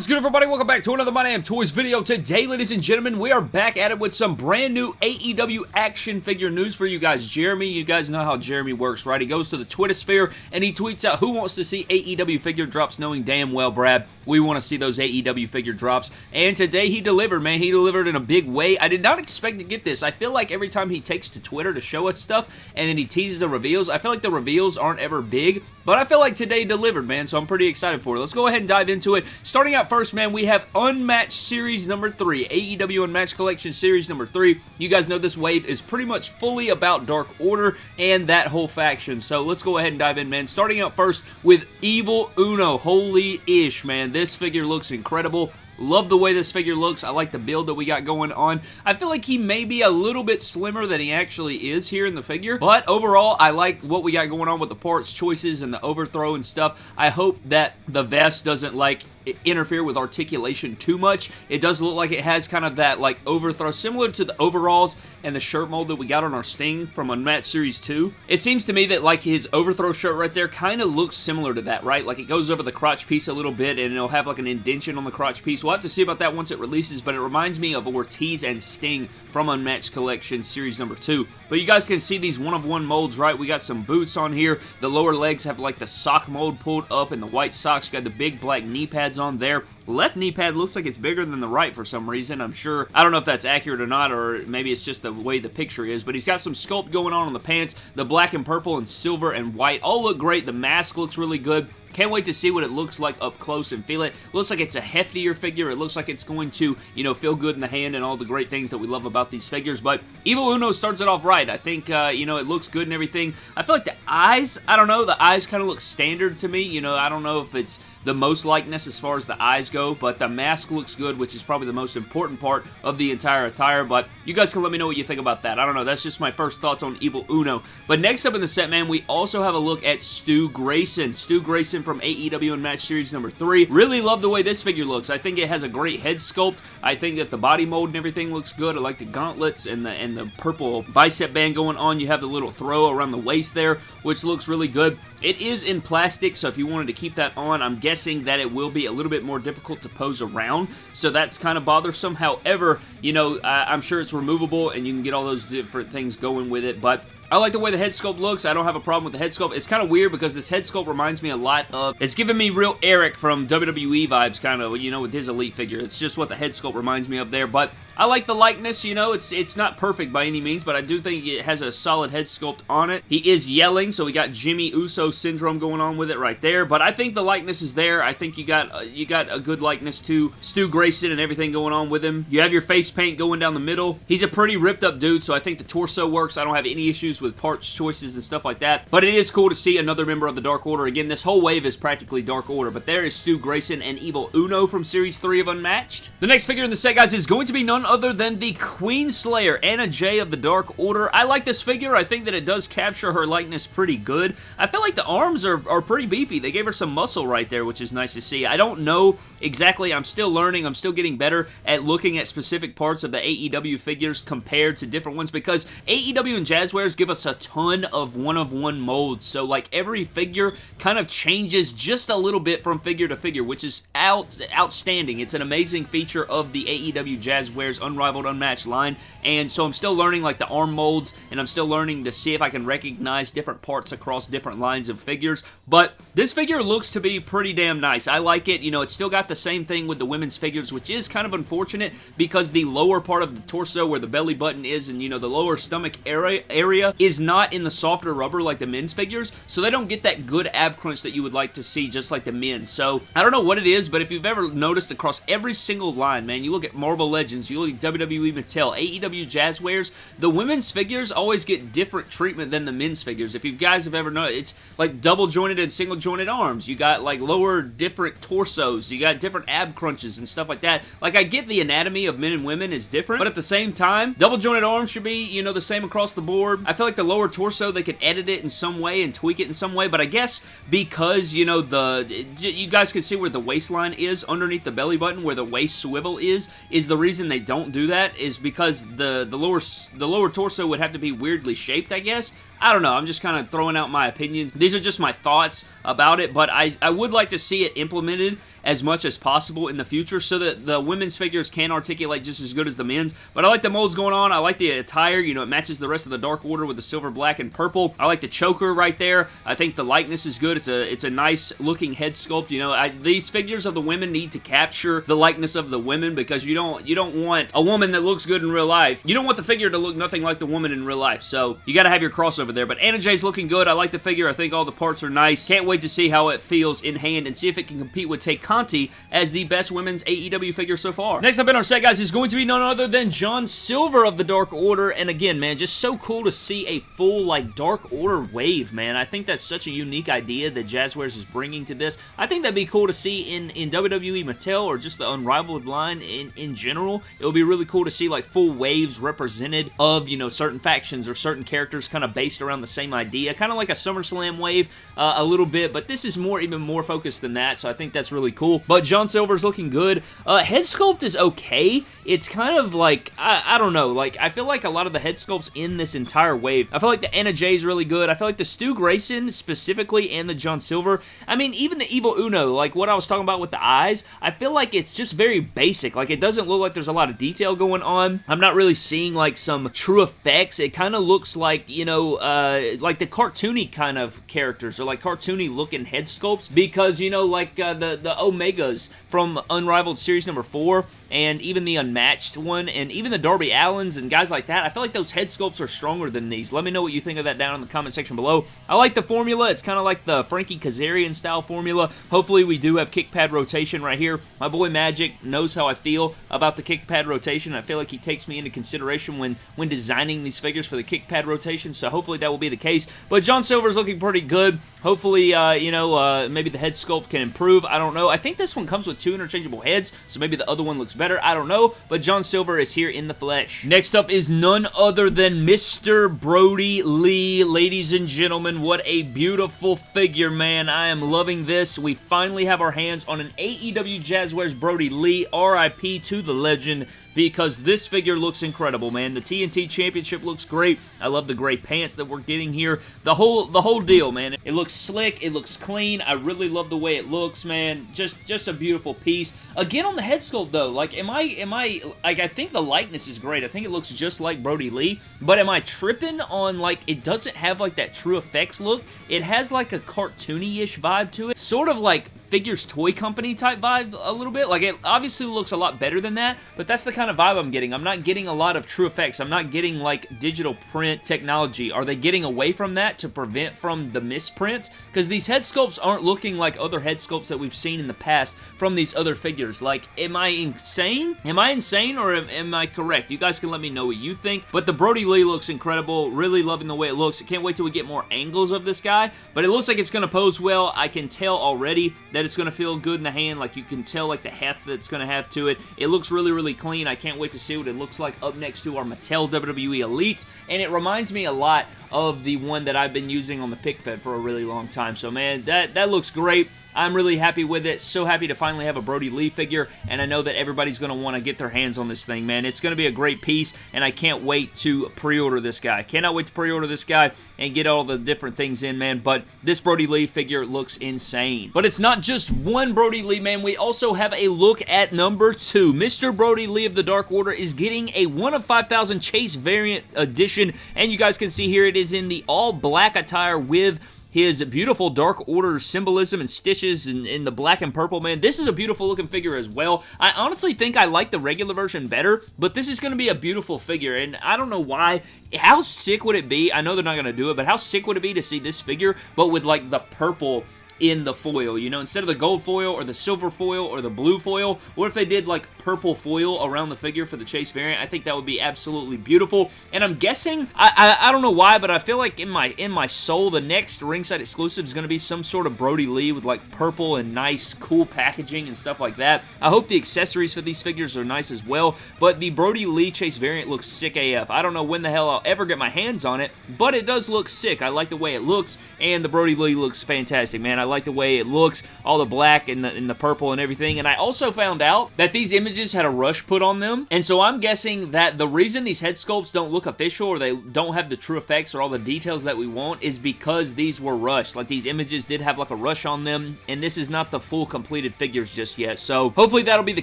What is good everybody? Welcome back to another My Damn Toys video. Today, ladies and gentlemen, we are back at it with some brand new AEW action figure news for you guys. Jeremy, you guys know how Jeremy works, right? He goes to the Twitter sphere and he tweets out who wants to see AEW figure drops knowing damn well, Brad, we want to see those AEW figure drops. And today he delivered, man. He delivered in a big way. I did not expect to get this. I feel like every time he takes to Twitter to show us stuff and then he teases the reveals, I feel like the reveals aren't ever big, but I feel like today delivered, man, so I'm pretty excited for it. Let's go ahead and dive into it. Starting out first, man, we have Unmatched Series number 3. AEW Unmatched Collection Series number 3. You guys know this wave is pretty much fully about Dark Order and that whole faction. So let's go ahead and dive in, man. Starting out first with Evil Uno. Holy-ish, man. This figure looks incredible. Love the way this figure looks. I like the build that we got going on. I feel like he may be a little bit slimmer than he actually is here in the figure, but overall, I like what we got going on with the parts choices and the overthrow and stuff. I hope that the vest doesn't like interfere with articulation too much. It does look like it has kind of that like overthrow similar to the overalls and the shirt mold that we got on our Sting from Unmatched Series 2. It seems to me that like his overthrow shirt right there kind of looks similar to that, right? Like it goes over the crotch piece a little bit and it'll have like an indention on the crotch piece. We'll have to see about that once it releases, but it reminds me of Ortiz and Sting from Unmatched Collection Series number 2. But you guys can see these one-of-one -one molds, right? We got some boots on here. The lower legs have like the sock mold pulled up and the white socks. You got the big black knee pads on there. Left knee pad looks like it's bigger than the right for some reason. I'm sure, I don't know if that's accurate or not, or maybe it's just the way the picture is, but he's got some sculpt going on on the pants. The black and purple and silver and white all look great. The mask looks really good. Can't wait to see what it looks like up close and feel it. Looks like it's a heftier figure. It looks like it's going to, you know, feel good in the hand and all the great things that we love about these figures. But Evil Uno starts it off right. I think, uh, you know, it looks good and everything. I feel like the eyes, I don't know, the eyes kind of look standard to me. You know, I don't know if it's the most likeness as far as the eyes go, but the mask looks good, which is probably the most important part of the entire attire, but you guys can let me know what you think about that. I don't know, that's just my first thoughts on Evil Uno. But next up in the set, man, we also have a look at Stu Grayson. Stu Grayson from AEW Unmatched Series number 3. Really love the way this figure looks. I think it has a great head sculpt. I think that the body mold and everything looks good. I like the gauntlets and the, and the purple bicep band going on. You have the little throw around the waist there, which looks really good. It is in plastic, so if you wanted to keep that on, I'm guessing that it will be a little bit more difficult to pose around, so that's kind of bothersome. However, you know, I'm sure it's removable, and you can get all those different things going with it, but I like the way the head sculpt looks. I don't have a problem with the head sculpt. It's kind of weird because this head sculpt reminds me a lot of... It's giving me real Eric from WWE vibes, kind of, you know, with his Elite figure. It's just what the head sculpt reminds me of there, but I like the likeness, you know, it's it's not perfect by any means, but I do think it has a solid head sculpt on it. He is yelling, so we got Jimmy Uso syndrome going on with it right there, but I think the likeness is there. I think you got uh, you got a good likeness to Stu Grayson and everything going on with him. You have your face paint going down the middle. He's a pretty ripped up dude, so I think the torso works. I don't have any issues with parts choices and stuff like that, but it is cool to see another member of the Dark Order. Again, this whole wave is practically Dark Order, but there is Stu Grayson and Evil Uno from Series 3 of Unmatched. The next figure in the set, guys, is going to be none other than the Queen Slayer, Anna Jay of the Dark Order. I like this figure. I think that it does capture her likeness pretty good. I feel like the arms are, are pretty beefy. They gave her some muscle right there, which is nice to see. I don't know exactly. I'm still learning. I'm still getting better at looking at specific parts of the AEW figures compared to different ones because AEW and Jazwares give us a ton of one-of-one -one molds. So, like, every figure kind of changes just a little bit from figure to figure, which is out outstanding. It's an amazing feature of the AEW Jazwares Unrivaled Unmatched line, and so I'm still learning, like, the arm molds, and I'm still learning to see if I can recognize different parts across different lines of figures, but this figure looks to be pretty damn nice. I like it. You know, it's still got the same thing with the women's figures, which is kind of unfortunate because the lower part of the torso where the belly button is and, you know, the lower stomach area, area is not in the softer rubber like the men's figures, so they don't get that good ab crunch that you would like to see just like the men. So, I don't know what it is, but if you've ever noticed across every single line, man, you look at Marvel Legends, you look at WWE Mattel, AEW Jazwares, the women's figures always get different treatment than the men's figures. If you guys have ever noticed, it's like double jointed and single jointed arms. You got like lower different torsos. You got different ab crunches and stuff like that. Like, I get the anatomy of men and women is different, but at the same time, double jointed arms should be, you know, the same across the board. I feel like the lower torso, they could edit it in some way and tweak it in some way, but I guess because, you know, the, you guys can see where the waistline is underneath the belly button, where the waist swivel is, is the reason they don't do that, is because the, the lower, the lower torso would have to be weirdly shaped, I guess. I don't know. I'm just kind of throwing out my opinions. These are just my thoughts about it, but I, I would like to see it implemented as much as possible in the future so that the women's figures can articulate just as good as the men's. But I like the molds going on. I like the attire. You know, it matches the rest of the Dark Order with the silver, black, and purple. I like the choker right there. I think the likeness is good. It's a it's a nice looking head sculpt. You know, I, these figures of the women need to capture the likeness of the women because you don't you don't want a woman that looks good in real life. You don't want the figure to look nothing like the woman in real life. So you got to have your crossover there. But Anna Jay's looking good. I like the figure. I think all the parts are nice. Can't wait to see how it feels in hand and see if it can compete with Tay Conti as the best women's AEW figure so far. Next up in our set, guys, is going to be none other than John Silver of the Dark Order. And again, man, just so cool to see a full, like, Dark Order wave, man. I think that's such a unique idea that Jazwares is bringing to this. I think that'd be cool to see in, in WWE Mattel or just the Unrivaled line in, in general. It would be really cool to see, like, full waves represented of, you know, certain factions or certain characters kind of based around the same idea. Kind of like a SummerSlam wave uh, a little bit, but this is more, even more focused than that, so I think that's really cool. But John Silver's looking good. Uh, head sculpt is okay. It's kind of like, I, I don't know, like, I feel like a lot of the head sculpts in this entire wave, I feel like the Anna Jay is really good. I feel like the Stu Grayson specifically and the John Silver, I mean, even the Evil Uno, like what I was talking about with the eyes, I feel like it's just very basic. Like, it doesn't look like there's a lot of detail going on. I'm not really seeing, like, some TrueFX. It kind of looks like, you know, uh, like the cartoony kind of characters or like cartoony looking head sculpts because, you know, like uh, the, the Omegas from Unrivaled Series number 4 and even the Unmatched one, and even the Darby Allins and guys like that, I feel like those head sculpts are stronger than these. Let me know what you think of that down in the comment section below. I like the formula. It's kind of like the Frankie Kazarian style formula. Hopefully we do have kick pad rotation right here. My boy Magic knows how I feel about the kick pad rotation. I feel like he takes me into consideration when, when designing these figures for the kick pad rotation, so hopefully that will be the case. But John Silver is looking pretty good. Hopefully, uh, you know, uh, maybe the head sculpt can improve. I don't know. I think this one comes with two interchangeable heads, so maybe the other one looks better. I don't know, but John Silver is here in the flesh. Next up is none other than Mr. Brodie Lee. Ladies and gentlemen, what a beautiful figure, man. I am loving this. We finally have our hands on an AEW Jazwares Brodie Lee. RIP to the legend because this figure looks incredible, man. The TNT Championship looks great. I love the gray pants that we're getting here. The whole the whole deal, man. It looks slick. It looks clean. I really love the way it looks, man. Just just a beautiful piece. Again, on the head sculpt, though, like, am I, am I, like, I think the likeness is great. I think it looks just like Brodie Lee, but am I tripping on, like, it doesn't have, like, that TrueFX look? It has, like, a cartoony-ish vibe to it. Sort of like Figures Toy Company type vibe a little bit. Like, it obviously looks a lot better than that, but that's the kind of vibe I'm getting. I'm not getting a lot of TrueFX. I'm not getting, like, digital print technology. Are they getting away from that to prevent from the misprints? Because these head sculpts aren't looking like other head sculpts that we've seen in the past from these other figures. Like, am I insane? Am I insane or am, am I correct? You guys can let me know what you think. But the Brodie Lee looks incredible. Really loving the way it looks. I can't wait till we get more angles of this guy. But it looks like it's going to pose well. I can tell already that it's going to feel good in the hand. Like, you can tell, like, the heft that's going to have to it. It looks really, really clean. I can't wait to see what it looks like up next to our Mattel WWE Elites. And it reminds me a lot of the one that I've been using on the pick fed for a really long time. So, man, that, that looks great. I'm really happy with it. So happy to finally have a Brodie Lee figure, and I know that everybody's going to want to get their hands on this thing, man. It's going to be a great piece, and I can't wait to pre-order this guy. Cannot wait to pre-order this guy and get all the different things in, man, but this Brodie Lee figure looks insane. But it's not just one Brodie Lee, man. We also have a look at number two. Mr. Brodie Lee of the Dark Order is getting a 1 of 5,000 Chase variant edition, and you guys can see here it is in the all-black attire with his beautiful Dark Order symbolism and stitches in, in, the black and purple, man. This is a beautiful looking figure as well. I honestly think I like the regular version better, but this is going to be a beautiful figure, and I don't know why. How sick would it be? I know they're not going to do it, but how sick would it be to see this figure, but with like the purple in the foil, you know, instead of the gold foil or the silver foil or the blue foil, what if they did like purple foil around the figure for the Chase variant? I think that would be absolutely beautiful, and I'm guessing, I, I, I don't know why, but I feel like in my in my soul, the next ringside exclusive is going to be some sort of Brodie Lee with like purple and nice cool packaging and stuff like that. I hope the accessories for these figures are nice as well, but the Brodie Lee Chase variant looks sick AF. I don't know when the hell I'll ever get my hands on it, but it does look sick. I like the way it looks, and the Brodie Lee looks fantastic, man. I like the way it looks, all the black and the, and the purple and everything. And I also found out that these images had a rush put on them. And so I'm guessing that the reason these head sculpts don't look official or they don't have the TrueFX or all the details that we want is because these were rushed. Like these images did have like a rush on them and this is not the full completed figures just yet. So hopefully that'll be the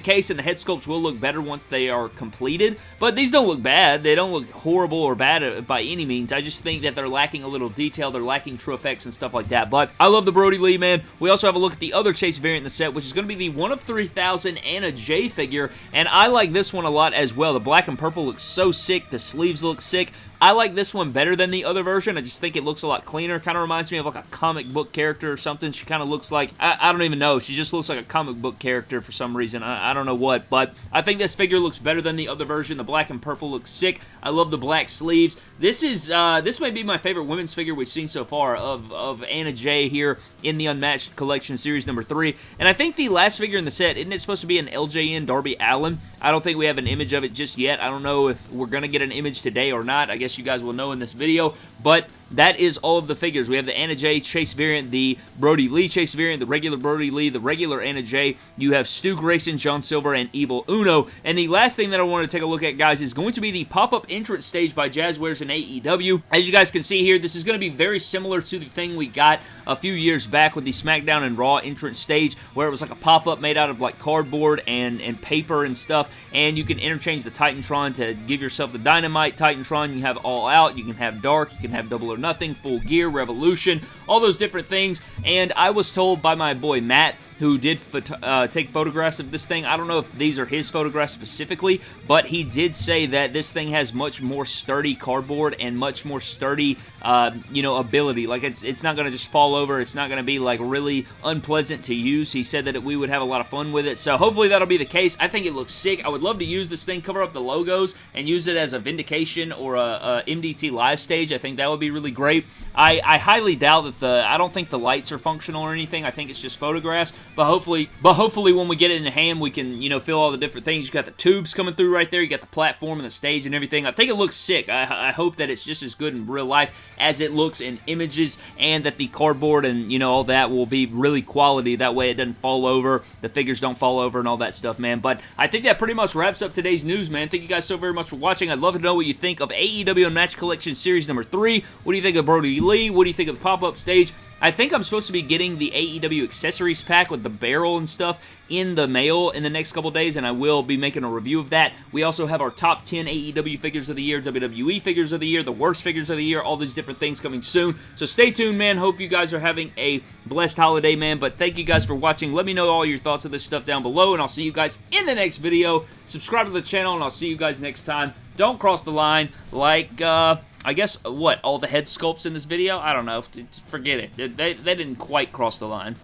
case and the head sculpts will look better once they are completed. But these don't look bad. They don't look horrible or bad uh, by any means. I just think that they're lacking a little detail. They're lacking true effects and stuff like that. But I love the Brodie Lee, man. We also have a look at the other Chase variant in the set, which is going to be the 1 of 3000 Anna Jay figure. And I like this one a lot as well. The black and purple looks so sick. The sleeves look sick. I like this one better than the other version. I just think it looks a lot cleaner. Kind of reminds me of like a comic book character or something. She kind of looks like, I, I, don't even know. She just looks like a comic book character for some reason. I, I, don't know what, but I think this figure looks better than the other version. The black and purple looks sick. I love the black sleeves. This is, uh, this may be my favorite women's figure we've seen so far of, of Anna Jay here in the Unmatched Collection Series number 3. And I think the last figure in the set, isn't it supposed to be an LJN Darby Allin? I don't think we have an image of it just yet. I don't know if we're going to get an image today or not. I guess you guys will know in this this video, but that is all of the figures. We have the Anna Jay Chase variant, the Brodie Lee Chase variant, the regular Brodie Lee, the regular Anna Jay. You have Stu Grayson, John Silver, and Evil Uno. And the last thing that I want to take a look at, guys, is going to be the pop-up entrance stage by Jazwares and AEW. As you guys can see here, this is going to be very similar to the thing we got a few years back with the SmackDown and Raw entrance stage, where it was like a pop-up made out of like cardboard and, and paper and stuff, and you can interchange the Titantron to give yourself the Dynamite Titantron. You have All Out, you can have Dark, you can have Double or Nothing, Full Gear, Revolution, all those different things, and I was told by my boy Matt who did uh, take photographs of this thing. I don't know if these are his photographs specifically, but he did say that this thing has much more sturdy cardboard and much more sturdy, uh, you know, ability. Like, it's, it's not going to just fall over. It's not going to be, like, really unpleasant to use. He said that it, we would have a lot of fun with it, so hopefully that'll be the case. I think it looks sick. I would love to use this thing, cover up the logos, and use it as a Vindication or a, a MDT live stage. I think that would be really great. I, I highly doubt that the, I don't think the lights are functional or anything. I think it's just photographs, but hopefully, but hopefully when we get it in hand, we can, you know, feel all the different things. You got the tubes coming through right there. You got the platform and the stage and everything. I think it looks sick. I, I hope that it's just as good in real life as it looks in images and that the cardboard and, you know, all that will be really quality. That way it doesn't fall over. The figures don't fall over and all that stuff, man. But I think that pretty much wraps up today's news, man. Thank you guys so very much for watching. I'd love to know what you think of AEW Match Collection Series number 3. What do you think of Brodie Lee? What do you think of the pop-up stage? I think I'm supposed to be getting the AEW accessories pack with the barrel and stuff in the mail in the next couple days, and I will be making a review of that. We also have our top 10 AEW figures of the year, WWE figures of the year, the worst figures of the year, all these different things coming soon. So stay tuned, man. Hope you guys are having a blessed holiday, man. But thank you guys for watching. Let me know all your thoughts of this stuff down below, and I'll see you guys in the next video. Subscribe to the channel, and I'll see you guys next time. Don't cross the line like, uh, I guess, what, all the head sculpts in this video? I don't know. Forget it. They, they didn't quite cross the line.